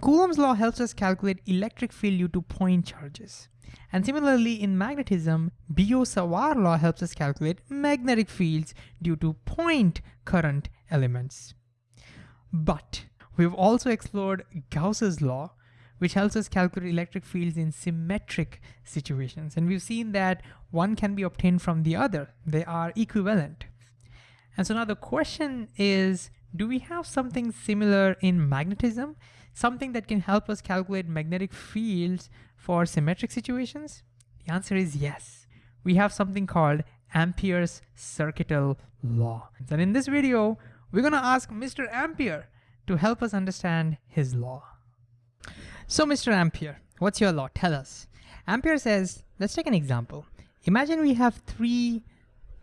Coulomb's law helps us calculate electric field due to point charges. And similarly in magnetism, Biot-Savart law helps us calculate magnetic fields due to point current elements. But we've also explored Gauss's law, which helps us calculate electric fields in symmetric situations. And we've seen that one can be obtained from the other. They are equivalent. And so now the question is, do we have something similar in magnetism? Something that can help us calculate magnetic fields for symmetric situations? The answer is yes. We have something called Ampere's circuital law. And in this video, we're gonna ask Mr. Ampere to help us understand his law. So Mr. Ampere, what's your law? Tell us. Ampere says, let's take an example. Imagine we have three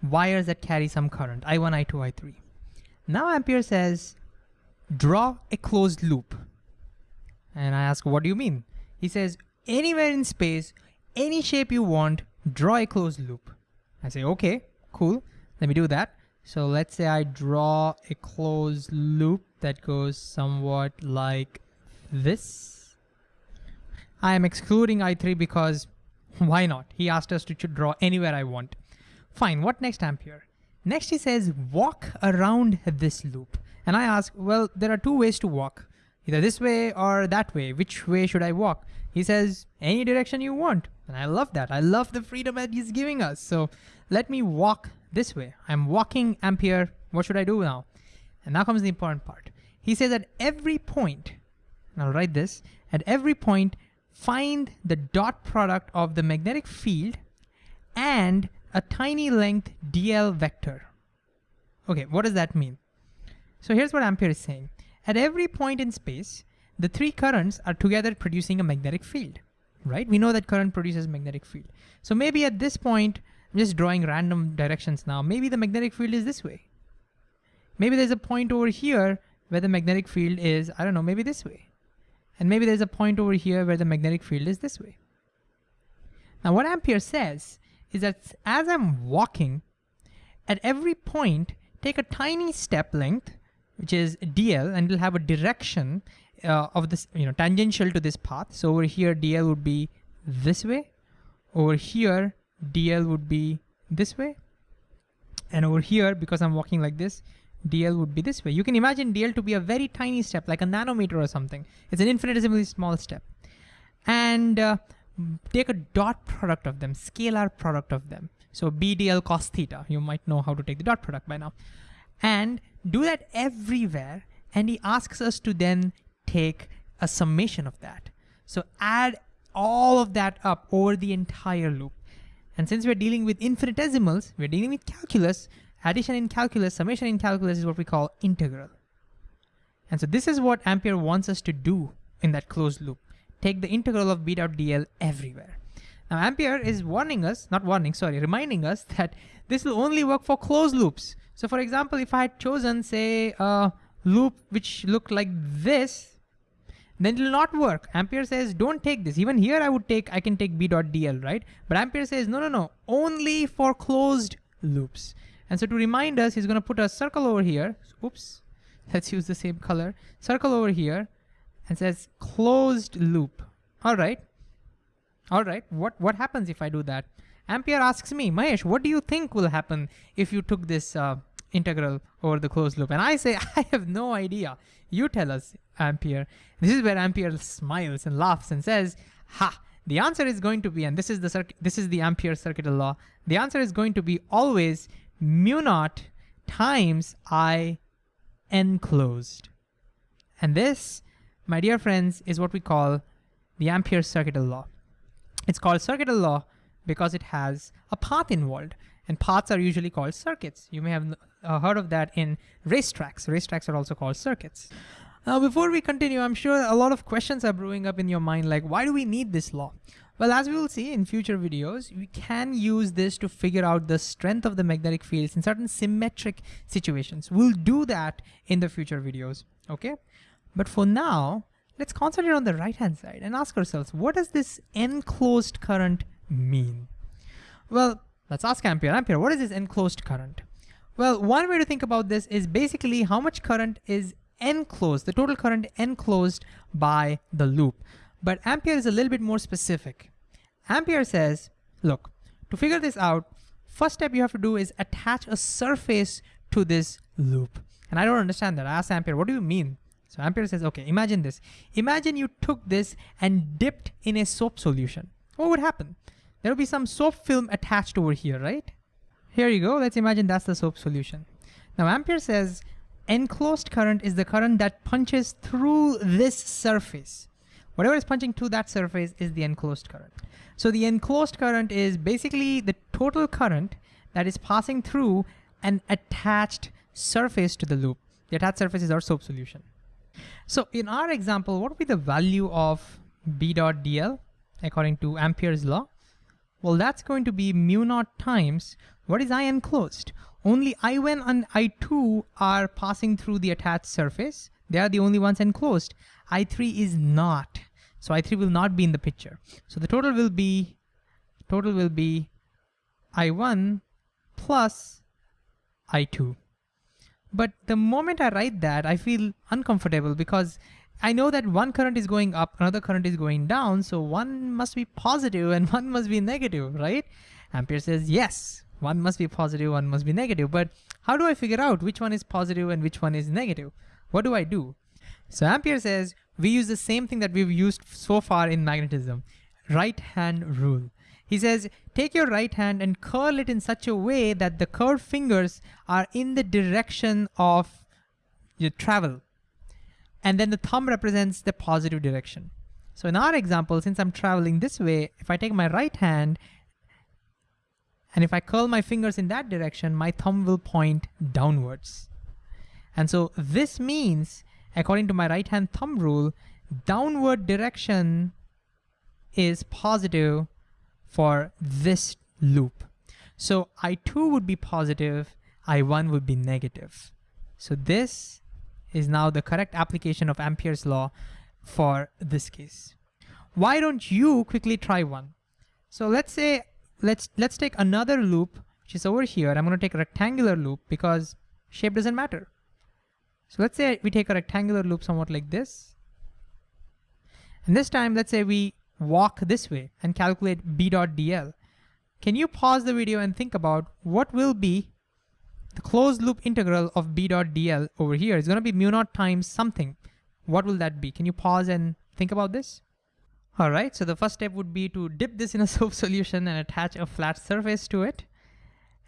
wires that carry some current, I1, I2, I3. Now Ampere says, draw a closed loop. And I ask, what do you mean? He says, anywhere in space, any shape you want, draw a closed loop. I say, okay, cool, let me do that. So let's say I draw a closed loop that goes somewhat like this. I am excluding I3 because why not? He asked us to draw anywhere I want. Fine, what next Ampere? Next he says, walk around this loop. And I ask, well, there are two ways to walk, either this way or that way. Which way should I walk? He says, any direction you want. And I love that. I love the freedom that he's giving us. So let me walk this way. I'm walking Ampere. What should I do now? And now comes the important part. He says at every point, and I'll write this, at every point, find the dot product of the magnetic field and a tiny length dl vector. Okay, what does that mean? So here's what Ampere is saying. At every point in space, the three currents are together producing a magnetic field, right? We know that current produces magnetic field. So maybe at this point, I'm just drawing random directions now. Maybe the magnetic field is this way. Maybe there's a point over here where the magnetic field is, I don't know, maybe this way. And maybe there's a point over here where the magnetic field is this way. Now what Ampere says is that as I'm walking, at every point, take a tiny step length, which is dl, and it'll have a direction uh, of this, you know, tangential to this path. So over here, dl would be this way. Over here, dl would be this way. And over here, because I'm walking like this, dl would be this way. You can imagine dl to be a very tiny step, like a nanometer or something. It's an infinitesimally small step. And uh, take a dot product of them, scalar product of them. So bdl cos theta, you might know how to take the dot product by now. And do that everywhere. And he asks us to then take a summation of that. So add all of that up over the entire loop. And since we're dealing with infinitesimals, we're dealing with calculus, Addition in calculus, summation in calculus is what we call integral. And so this is what Ampere wants us to do in that closed loop. Take the integral of b dot dl everywhere. Now Ampere is warning us, not warning, sorry, reminding us that this will only work for closed loops. So for example, if I had chosen say a loop which looked like this, then it will not work. Ampere says, don't take this. Even here I would take, I can take b dot dl, right? But Ampere says, no, no, no, only for closed loops. And so to remind us, he's gonna put a circle over here. Oops, let's use the same color. Circle over here and says closed loop. All right, all right, what, what happens if I do that? Ampere asks me, Mahesh, what do you think will happen if you took this uh, integral over the closed loop? And I say, I have no idea. You tell us, Ampere. This is where Ampere smiles and laughs and says, ha, the answer is going to be, and this is the this is the Ampere circuital law, the answer is going to be always mu naught times I enclosed. And this, my dear friends, is what we call the Ampere circuital law. It's called circuital law because it has a path involved and paths are usually called circuits. You may have uh, heard of that in racetracks. Racetracks are also called circuits. Now, before we continue, I'm sure a lot of questions are brewing up in your mind, like why do we need this law? Well, as we will see in future videos, we can use this to figure out the strength of the magnetic fields in certain symmetric situations. We'll do that in the future videos, okay? But for now, let's concentrate on the right-hand side and ask ourselves, what does this enclosed current mean? Well, let's ask Ampere. Ampere, what is this enclosed current? Well, one way to think about this is basically how much current is enclosed, the total current enclosed by the loop. But Ampere is a little bit more specific. Ampere says, look, to figure this out, first step you have to do is attach a surface to this loop. And I don't understand that. I asked Ampere, what do you mean? So Ampere says, okay, imagine this. Imagine you took this and dipped in a soap solution. What would happen? There would be some soap film attached over here, right? Here you go. Let's imagine that's the soap solution. Now Ampere says enclosed current is the current that punches through this surface. Whatever is punching through that surface is the enclosed current. So the enclosed current is basically the total current that is passing through an attached surface to the loop. The attached surface is our soap solution. So in our example, what would be the value of B dot DL according to Ampere's law? Well, that's going to be mu naught times, what is I enclosed? Only I1 and I2 are passing through the attached surface. They are the only ones enclosed. I3 is not. So I3 will not be in the picture. So the total will be, total will be I1 plus I2. But the moment I write that, I feel uncomfortable because I know that one current is going up, another current is going down, so one must be positive and one must be negative, right? Ampere says, yes, one must be positive, one must be negative. But how do I figure out which one is positive and which one is negative? What do I do? So Ampere says, we use the same thing that we've used so far in magnetism, right hand rule. He says, take your right hand and curl it in such a way that the curved fingers are in the direction of your travel. And then the thumb represents the positive direction. So in our example, since I'm traveling this way, if I take my right hand and if I curl my fingers in that direction, my thumb will point downwards. And so this means, according to my right hand thumb rule, downward direction is positive for this loop. So I2 would be positive, I1 would be negative. So this is now the correct application of Ampere's law for this case. Why don't you quickly try one? So let's say, let's, let's take another loop, which is over here. I'm gonna take a rectangular loop because shape doesn't matter. So let's say we take a rectangular loop somewhat like this. And this time, let's say we walk this way and calculate b dot dl, can you pause the video and think about what will be the closed loop integral of b dot dl over here is gonna be mu naught times something. What will that be? Can you pause and think about this? All right, so the first step would be to dip this in a soap solution and attach a flat surface to it.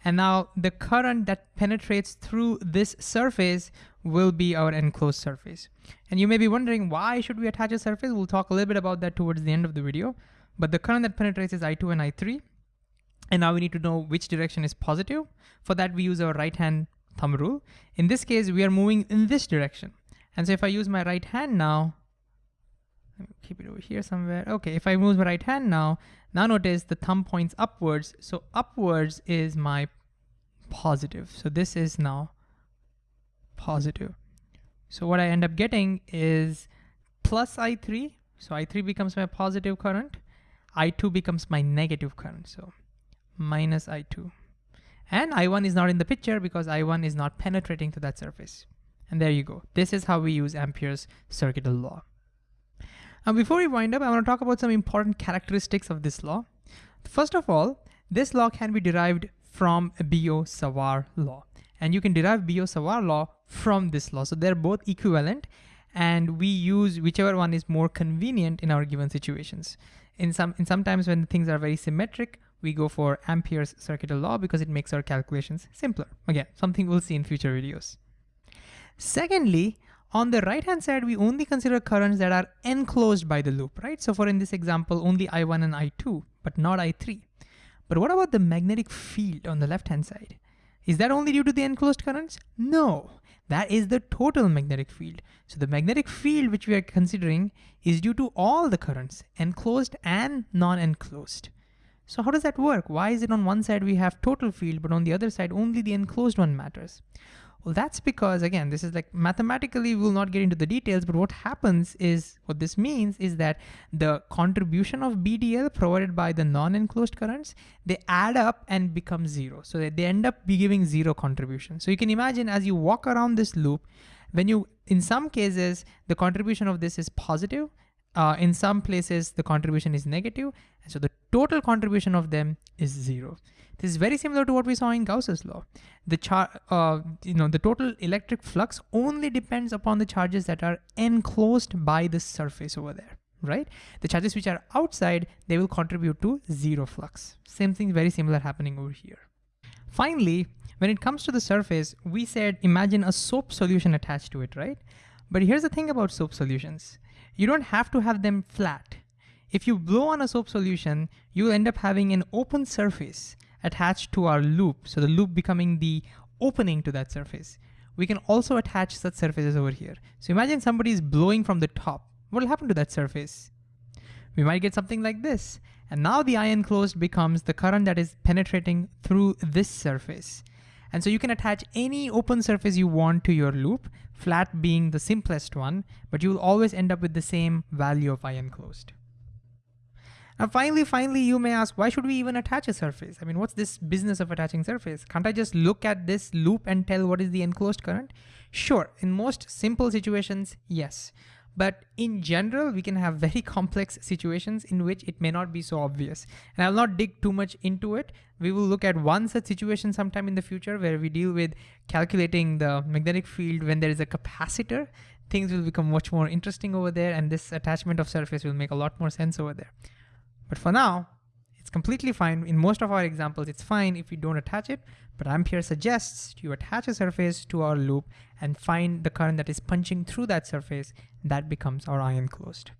And now the current that penetrates through this surface will be our enclosed surface. And you may be wondering why should we attach a surface? We'll talk a little bit about that towards the end of the video. But the current that penetrates is I2 and I3. And now we need to know which direction is positive. For that, we use our right hand thumb rule. In this case, we are moving in this direction. And so if I use my right hand now, keep it over here somewhere. Okay, if I move my right hand now, now notice the thumb points upwards. So upwards is my positive. So this is now positive. So what I end up getting is plus I3. So I3 becomes my positive current. I2 becomes my negative current. So minus I2. And I1 is not in the picture because I1 is not penetrating to that surface. And there you go. This is how we use Ampere's circuital law. Now before we wind up, I want to talk about some important characteristics of this law. First of all, this law can be derived from Biot-Savart law. And you can derive Biot-Savart law from this law. So they're both equivalent and we use whichever one is more convenient in our given situations. In some, in sometimes when things are very symmetric, we go for Ampere's circuital law because it makes our calculations simpler. Again, something we'll see in future videos. Secondly, on the right-hand side, we only consider currents that are enclosed by the loop, right? So for in this example, only I1 and I2, but not I3. But what about the magnetic field on the left-hand side? Is that only due to the enclosed currents? No, that is the total magnetic field. So the magnetic field which we are considering is due to all the currents, enclosed and non-enclosed. So how does that work? Why is it on one side we have total field, but on the other side only the enclosed one matters? Well, that's because again, this is like mathematically, we'll not get into the details, but what happens is, what this means is that the contribution of BDL provided by the non-enclosed currents, they add up and become zero. So they they end up giving zero contribution. So you can imagine as you walk around this loop, when you, in some cases, the contribution of this is positive. Uh, in some places, the contribution is negative, and so the total contribution of them is zero. This is very similar to what we saw in Gauss's law. The char, uh, you know, the total electric flux only depends upon the charges that are enclosed by the surface over there, right? The charges which are outside, they will contribute to zero flux. Same thing, very similar happening over here. Finally, when it comes to the surface, we said imagine a soap solution attached to it, right? But here's the thing about soap solutions. You don't have to have them flat. If you blow on a soap solution, you'll end up having an open surface attached to our loop. So the loop becoming the opening to that surface. We can also attach such surfaces over here. So imagine somebody is blowing from the top. What will happen to that surface? We might get something like this. And now the I enclosed becomes the current that is penetrating through this surface. And so you can attach any open surface you want to your loop, flat being the simplest one, but you will always end up with the same value of i enclosed. And finally, finally, you may ask, why should we even attach a surface? I mean, what's this business of attaching surface? Can't I just look at this loop and tell what is the enclosed current? Sure, in most simple situations, yes. But in general, we can have very complex situations in which it may not be so obvious. And I'll not dig too much into it. We will look at one such situation sometime in the future where we deal with calculating the magnetic field when there is a capacitor. Things will become much more interesting over there and this attachment of surface will make a lot more sense over there. But for now, it's completely fine. In most of our examples, it's fine if we don't attach it, but Ampere suggests you attach a surface to our loop and find the current that is punching through that surface. That becomes our I enclosed.